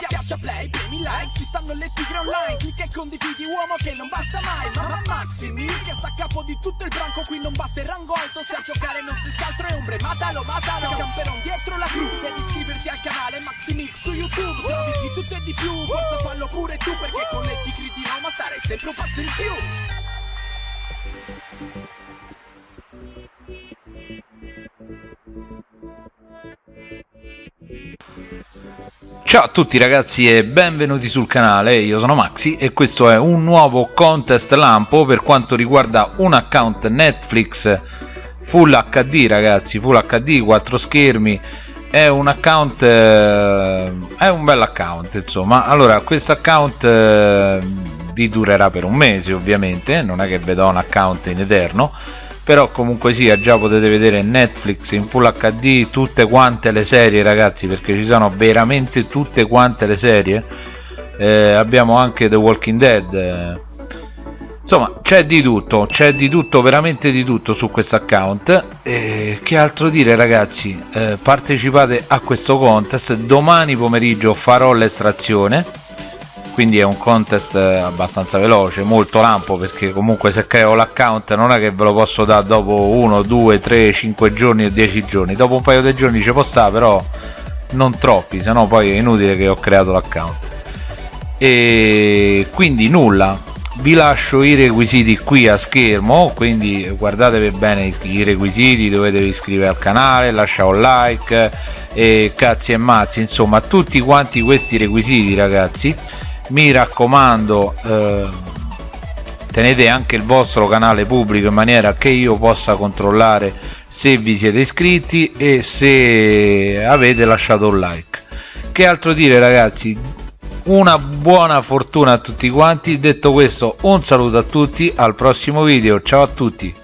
Schiaccia play, premi like, ci stanno le tigre online. Clicca e condividi uomo che non basta mai. Mamma Maximi che sta a capo di tutto il branco. Qui non basta il rango alto se a giocare non si altro è ombre. Matalo, matalo, camperon dietro la cru. Devi iscriverti al canale Maximix su YouTube. Se di tutto e di più, forza fallo pure tu Perché con le tigri di Roma stare sempre un passo in più Ciao a tutti ragazzi e benvenuti sul canale, io sono Maxi e questo è un nuovo contest lampo per quanto riguarda un account Netflix Full HD ragazzi, Full HD, 4 schermi. È un account, eh, è un bel account insomma. Allora questo account eh, vi durerà per un mese ovviamente, non è che vedo un account in eterno però comunque sia già potete vedere Netflix in Full HD tutte quante le serie ragazzi perché ci sono veramente tutte quante le serie. Eh, abbiamo anche The Walking Dead eh. insomma c'è di tutto c'è di tutto veramente di tutto su questo account. E che altro dire ragazzi? Eh, partecipate a questo contest. Domani pomeriggio farò l'estrazione quindi è un contest eh, abbastanza veloce molto lampo perché comunque se creo l'account non è che ve lo posso dare dopo 1 2 3 5 giorni o 10 giorni. Dopo un paio di giorni ci può stare però non troppi se no poi è inutile che ho creato l'account. E quindi nulla. Vi lascio i requisiti qui a schermo quindi guardatevi bene i requisiti dovete iscrivervi al canale lasciare un like e cazzi e mazzi insomma tutti quanti questi requisiti ragazzi mi raccomando eh, tenete anche il vostro canale pubblico in maniera che io possa controllare se vi siete iscritti e se avete lasciato un like. Che altro dire ragazzi? Una buona fortuna a tutti quanti. Detto questo un saluto a tutti. Al prossimo video. Ciao a tutti.